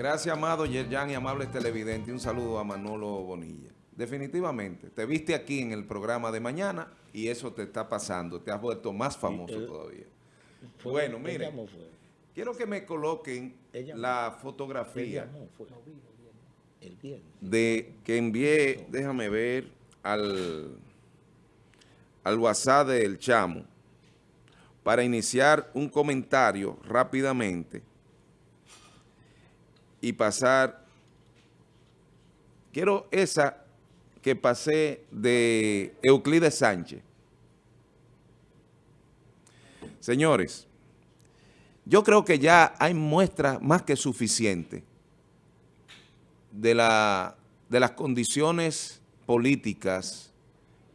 Gracias, amado Yerjan y amables televidentes. Un saludo a Manolo Bonilla. Definitivamente, te viste aquí en el programa de mañana y eso te está pasando. Te has vuelto más famoso todavía. bueno, miren, quiero que me coloquen la fotografía de que envié, déjame ver, al, al WhatsApp del Chamo para iniciar un comentario rápidamente y pasar, quiero esa que pasé de Euclides Sánchez. Señores, yo creo que ya hay muestras más que suficientes de, la, de las condiciones políticas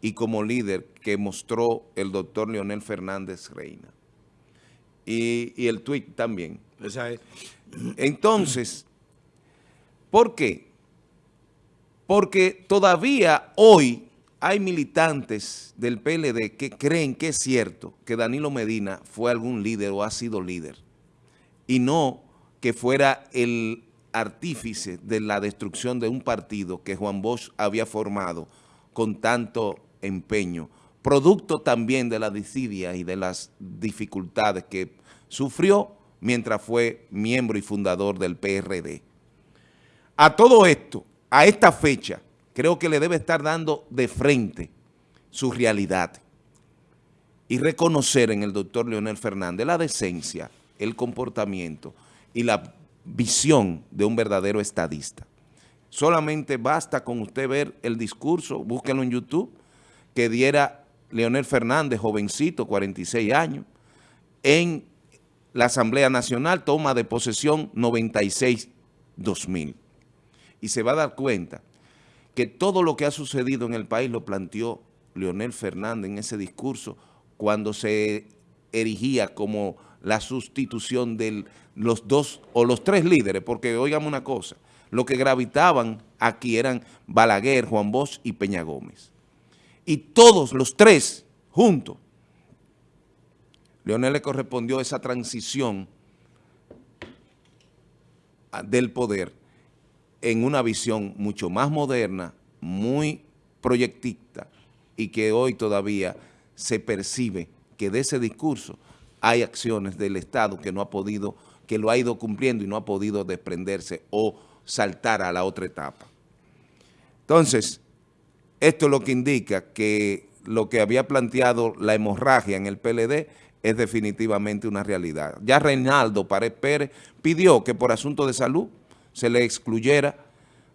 y como líder que mostró el doctor Leonel Fernández Reina. Y, y el tuit también. Entonces, ¿Por qué? Porque todavía hoy hay militantes del PLD que creen que es cierto que Danilo Medina fue algún líder o ha sido líder y no que fuera el artífice de la destrucción de un partido que Juan Bosch había formado con tanto empeño, producto también de la desidia y de las dificultades que sufrió mientras fue miembro y fundador del PRD. A todo esto, a esta fecha, creo que le debe estar dando de frente su realidad y reconocer en el doctor Leonel Fernández la decencia, el comportamiento y la visión de un verdadero estadista. Solamente basta con usted ver el discurso, búsquenlo en YouTube, que diera Leonel Fernández, jovencito, 46 años, en la Asamblea Nacional, toma de posesión 96-2000 y se va a dar cuenta que todo lo que ha sucedido en el país lo planteó Leonel Fernández en ese discurso cuando se erigía como la sustitución de los dos o los tres líderes, porque oigamos una cosa, lo que gravitaban aquí eran Balaguer, Juan Bosch y Peña Gómez. Y todos los tres juntos, Leonel le correspondió esa transición del poder en una visión mucho más moderna, muy proyectista y que hoy todavía se percibe que de ese discurso hay acciones del Estado que no ha podido, que lo ha ido cumpliendo y no ha podido desprenderse o saltar a la otra etapa. Entonces, esto es lo que indica que lo que había planteado la hemorragia en el PLD es definitivamente una realidad. Ya Reinaldo Pared Pérez pidió que por asunto de salud se le excluyera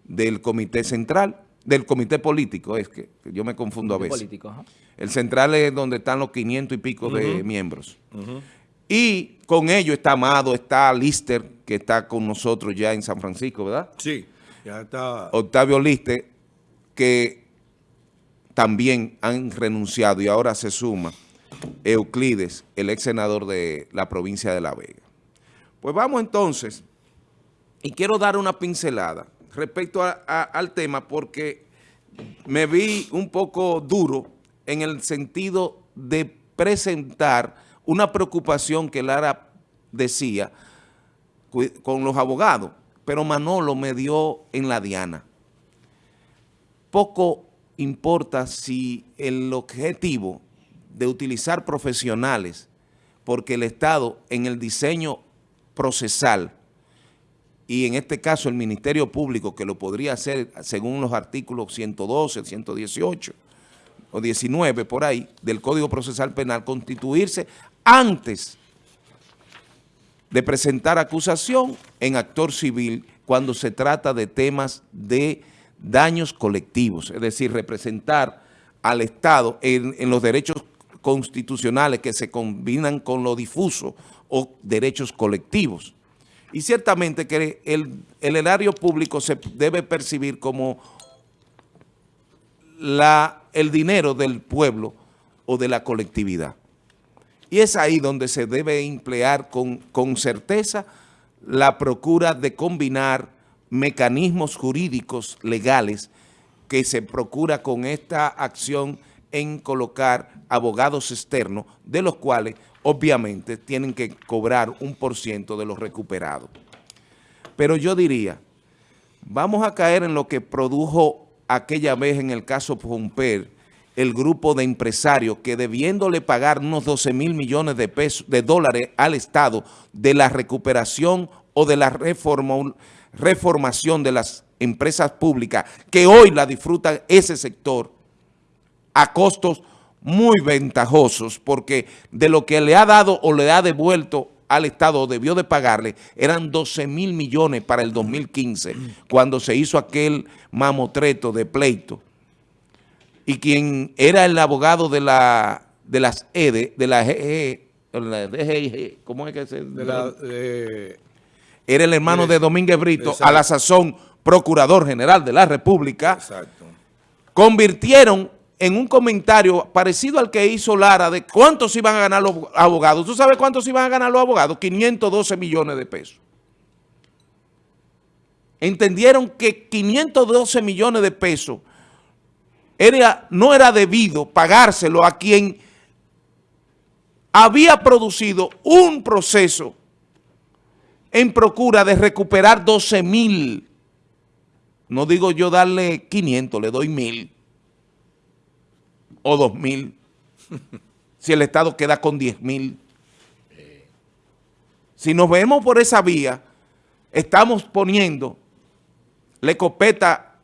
del comité central, del comité político, es que yo me confundo a veces. El central es donde están los 500 y pico de miembros. Y con ello está Amado, está Lister, que está con nosotros ya en San Francisco, ¿verdad? Sí, ya está. Octavio Lister, que también han renunciado y ahora se suma Euclides, el ex senador de la provincia de La Vega. Pues vamos entonces y quiero dar una pincelada respecto al tema porque me vi un poco duro en el sentido de presentar una preocupación que Lara decía con los abogados, pero Manolo me dio en la diana. Poco importa si el objetivo de utilizar profesionales, porque el Estado en el diseño procesal y en este caso el Ministerio Público, que lo podría hacer según los artículos 112, 118 o 19 por ahí del Código Procesal Penal, constituirse antes de presentar acusación en actor civil cuando se trata de temas de daños colectivos, es decir, representar al Estado en, en los derechos constitucionales que se combinan con lo difuso o derechos colectivos. Y ciertamente que el, erario público se debe percibir como la, el dinero del pueblo o de la colectividad. Y es ahí donde se debe emplear con, con certeza la procura de combinar mecanismos jurídicos legales que se procura con esta acción en colocar abogados externos, de los cuales obviamente tienen que cobrar un por ciento de los recuperados. Pero yo diría, vamos a caer en lo que produjo aquella vez en el caso Pomper, el grupo de empresarios que debiéndole pagar unos 12 mil millones de pesos, de dólares al Estado de la recuperación o de la reformación de las empresas públicas, que hoy la disfrutan ese sector a costos muy ventajosos, porque de lo que le ha dado o le ha devuelto al Estado, debió de pagarle, eran 12 mil millones para el 2015, cuando se hizo aquel mamotreto de pleito. Y quien era el abogado de la de las EDE, de la GG, e, ¿cómo es que se...? De la, era el hermano de Domínguez Brito, a la sazón procurador general de la República, Exacto. convirtieron en un comentario parecido al que hizo Lara de cuántos iban a ganar los abogados. ¿Tú sabes cuántos iban a ganar los abogados? 512 millones de pesos. Entendieron que 512 millones de pesos era, no era debido pagárselo a quien había producido un proceso en procura de recuperar 12 mil. No digo yo darle 500, le doy mil o dos mil, si el Estado queda con diez mil. Si nos vemos por esa vía, estamos poniendo la escopeta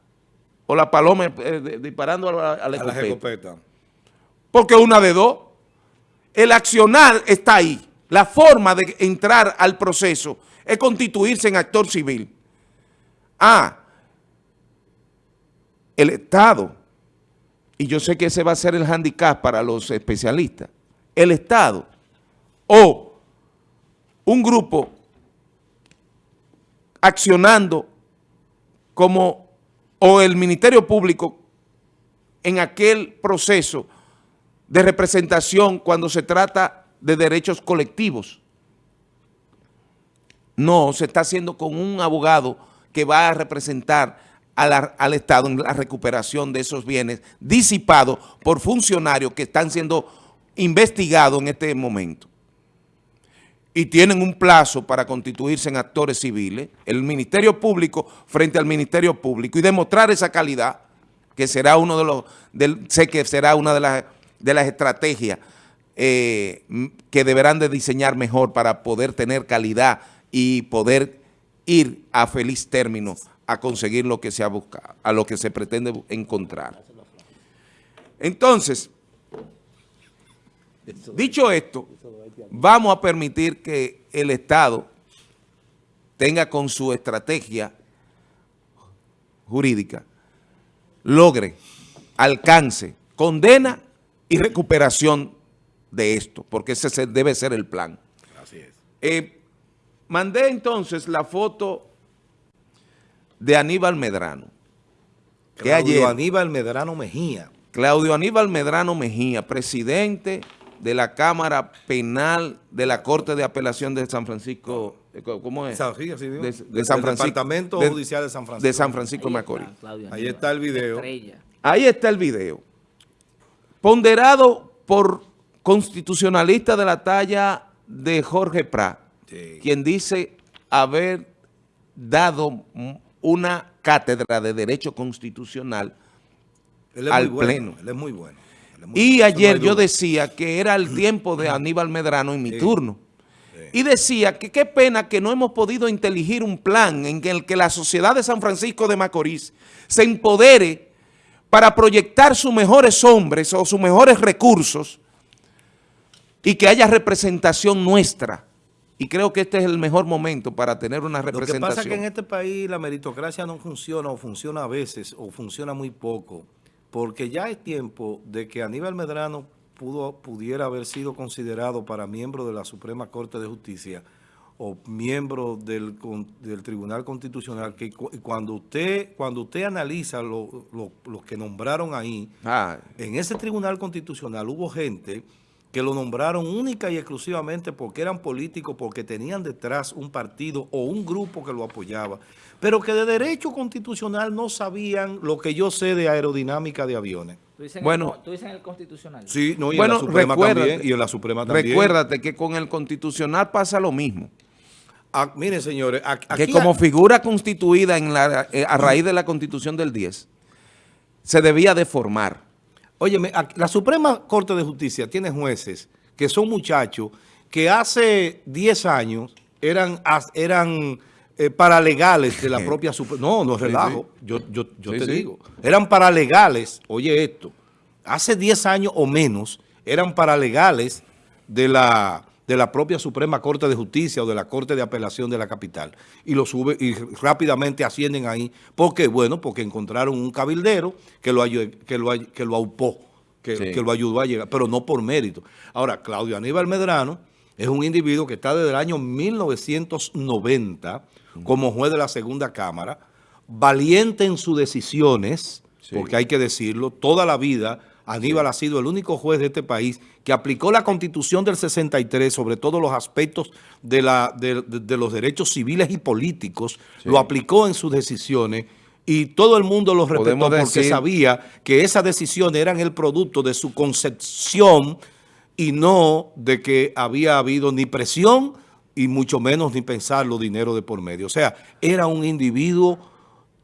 o la paloma eh, disparando a la, escopeta. Porque una de dos. El accionar está ahí. La forma de entrar al proceso es constituirse en actor civil. Ah, el Estado y yo sé que ese va a ser el handicap para los especialistas, el Estado o un grupo accionando como, o el Ministerio Público en aquel proceso de representación cuando se trata de derechos colectivos. No, se está haciendo con un abogado que va a representar al Estado en la recuperación de esos bienes disipados por funcionarios que están siendo investigados en este momento. Y tienen un plazo para constituirse en actores civiles, el Ministerio Público frente al Ministerio Público y demostrar esa calidad, que será uno de los, sé que será una de las, de las estrategias eh, que deberán de diseñar mejor para poder tener calidad y poder ir a feliz término a conseguir lo que se ha buscado, a lo que se pretende encontrar. Entonces, dicho esto, vamos a permitir que el Estado tenga con su estrategia jurídica, logre, alcance, condena y recuperación de esto, porque ese debe ser el plan. Así es. Eh, mandé entonces la foto de Aníbal Medrano. Claudio Aníbal Medrano Mejía. Claudio Aníbal Medrano Mejía, presidente de la Cámara Penal de la Corte de Apelación de San Francisco, eh, ¿cómo es? de, San Francisco. Departamento Judicial de San Francisco. De San Francisco Macorís. Ahí está el video. Ahí está el video. Ponderado por constitucionalista de la talla de Jorge Prat, quien dice haber dado una cátedra de Derecho Constitucional al Pleno. Él es muy bueno. y ayer yo decía que era el tiempo de Aníbal Medrano en mi turno. Y decía que qué pena que no hemos podido inteligir un plan en el que la sociedad de San Francisco de Macorís se empodere para proyectar sus mejores hombres o sus mejores recursos y que haya representación nuestra y creo que este es el mejor momento para tener una representación. Lo que pasa es que en este país la meritocracia no funciona o funciona a veces o funciona muy poco, porque ya es tiempo de que Aníbal Medrano pudo, pudiera haber sido considerado para miembro de la Suprema Corte de Justicia o miembro del, del Tribunal Constitucional, que cuando usted cuando usted analiza los lo, que nombraron ahí, ah. en ese Tribunal Constitucional hubo gente que lo nombraron única y exclusivamente porque eran políticos, porque tenían detrás un partido o un grupo que lo apoyaba, pero que de derecho constitucional no sabían lo que yo sé de aerodinámica de aviones. bueno, ¿Tú dices en el constitucional? Sí, no, y en la Suprema también. Y en la Suprema también. Recuérdate que con el constitucional pasa lo mismo. Ah, miren, señores, aquí que como figura constituida en la, eh, a raíz de la Constitución del 10, se debía deformar. Oye, la Suprema Corte de Justicia tiene jueces que son muchachos que hace 10 años eran, eran eh, paralegales de la propia Suprema. No, no relajo, yo, yo, yo te digo. Eran paralegales, oye esto, hace 10 años o menos eran paralegales de la, de la propia Suprema Corte de Justicia o de la Corte de Apelación de la capital. Y lo sube y rápidamente ascienden ahí. ¿Por qué? Bueno, porque encontraron un cabildero que lo, que lo, que lo aupó, que, que lo ayudó a llegar, pero no por mérito. Ahora, Claudio Aníbal Medrano es un individuo que está desde el año 1990 como juez de la segunda cámara, valiente en sus decisiones, porque hay que decirlo, toda la vida Aníbal ha sido el único juez de este país que aplicó la Constitución del 63 sobre todos los aspectos de, la, de, los derechos civiles y políticos, lo aplicó en sus decisiones y todo el mundo lo respetó porque sabía que esas decisiones eran el producto de su concepción y no de que había habido ni presión y mucho menos ni pensar los dinero de por medio. O sea, era un individuo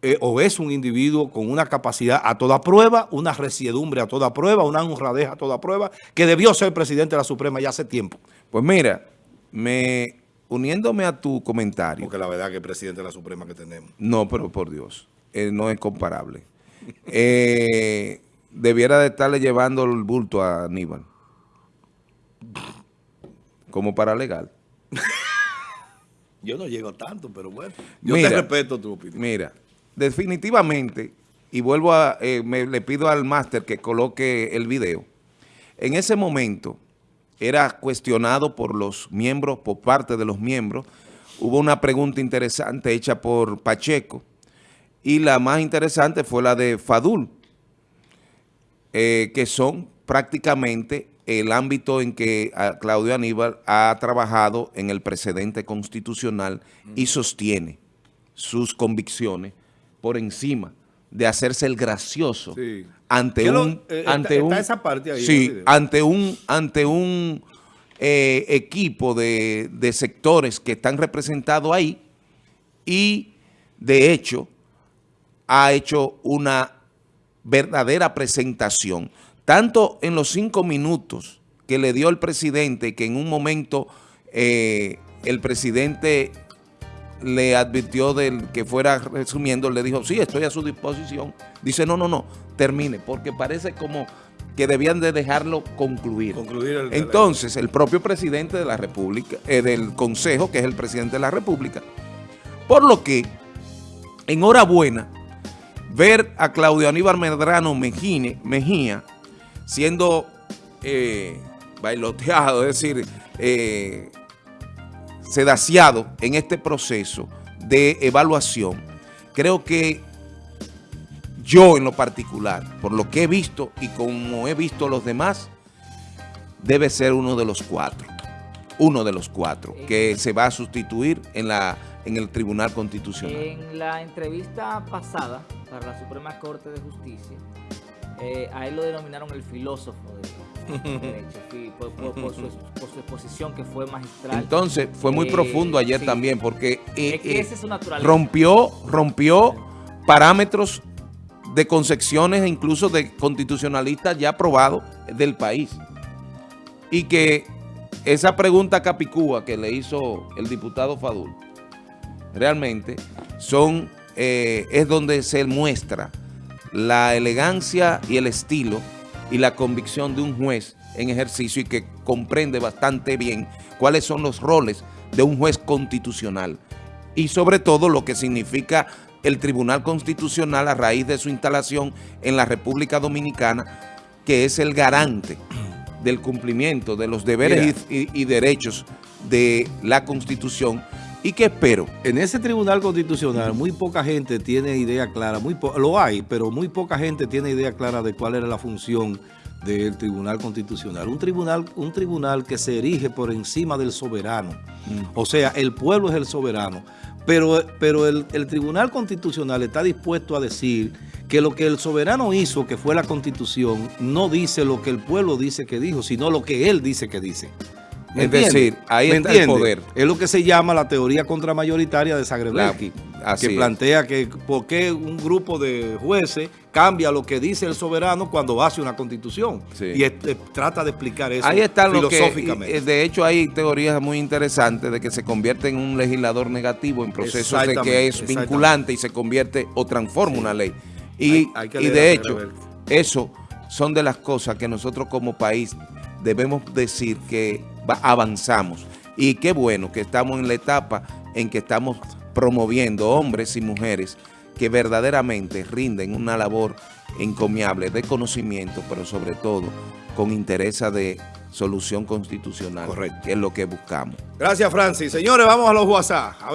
eh, o es un individuo con una capacidad a toda prueba, una resiedumbre a toda prueba, una honradez a toda prueba, que debió ser presidente de la Suprema ya hace tiempo. Pues mira, me uniéndome a tu comentario. Porque la verdad que el presidente de la Suprema que tenemos. No, pero por Dios, eh, no es comparable. Eh, debiera de estarle llevando el bulto a Aníbal como paralegal. Yo no llego tanto, pero bueno. Yo te respeto tu opinión. Mira, definitivamente, y vuelvo a, eh, le pido al máster que coloque el video, en ese momento era cuestionado por los miembros, por parte de los miembros, hubo una pregunta interesante hecha por Pacheco, y la más interesante fue la de Fadul, eh, que son prácticamente el ámbito en que ah, Claudio Aníbal ha trabajado en el precedente constitucional y sostiene sus convicciones por encima de hacerse el gracioso ante un eh, ante un esa parte ahí sí ante un ante un eh, equipo de, de sectores que están representados ahí y de hecho ha hecho una verdadera presentación. Tanto en los cinco minutos que le dio el presidente, que en un momento eh, el presidente le advirtió del que fuera resumiendo, le dijo, sí, estoy a su disposición. Dice, no, no, no, termine, porque parece como que debían de dejarlo concluir. Entonces, el propio presidente de la República, eh, del Consejo, que es el presidente de la República, por lo que, enhorabuena, ver a Claudio Aníbal Medrano Mejía siendo eh, bailoteado, es decir, eh, sedaciado en este proceso de evaluación, creo que yo en lo particular, por lo que he visto y como he visto los demás, debe ser uno de los cuatro, uno de los cuatro, que se va a sustituir en, la, en el Tribunal Constitucional. En la entrevista pasada para la Suprema Corte de Justicia, eh, a él lo denominaron el filósofo de, por, su, exposición que fue magistral. Entonces, fue muy eh, profundo ayer también, porque eh, rompió, rompió parámetros de concepciones e incluso de constitucionalistas ya aprobados del país. Y que esa pregunta capicúa que le hizo el diputado Fadul, realmente son es donde se muestra la elegancia y el estilo y la convicción de un juez en ejercicio y que comprende bastante bien cuáles son los roles de un juez constitucional y sobre todo lo que significa el Tribunal Constitucional a raíz de su instalación en la República Dominicana, que es el garante del cumplimiento de los deberes y, derechos de la Constitución ¿Y qué espero? En ese Tribunal Constitucional muy poca gente tiene idea clara, muy lo hay, pero muy poca gente tiene idea clara de cuál era la función del Tribunal Constitucional. Un tribunal, un tribunal que se erige por encima del soberano. Mm. O sea, el pueblo es el soberano. Pero, pero el, el, Tribunal Constitucional está dispuesto a decir que lo que el soberano hizo, que fue la Constitución, no dice lo que el pueblo dice que dijo, sino lo que él dice que dice. ¿Me Es decir, ahí ¿Me está el entiende? poder. Es lo que se llama la teoría contramayoritaria de Zagrebelsky, que plantea que por qué un grupo de jueces cambia lo que dice el soberano cuando hace una constitución. Sí. Y trata de explicar eso Ahí está lo que, filosóficamente. y, eh, de hecho hay teorías muy interesantes de que se convierte en un legislador negativo en procesos de que es vinculante y se convierte o transforma una ley. Y, Hay- hay que y leer de hecho, eso son de las cosas que nosotros como país debemos decir que avanzamos. Y qué bueno que estamos en la etapa en que estamos promoviendo hombres y mujeres que verdaderamente rinden una labor encomiable de conocimiento, pero sobre todo con interés de solución constitucional, Correcto. que es lo que buscamos. Gracias, Francis. Señores, vamos a los WhatsApp. A ver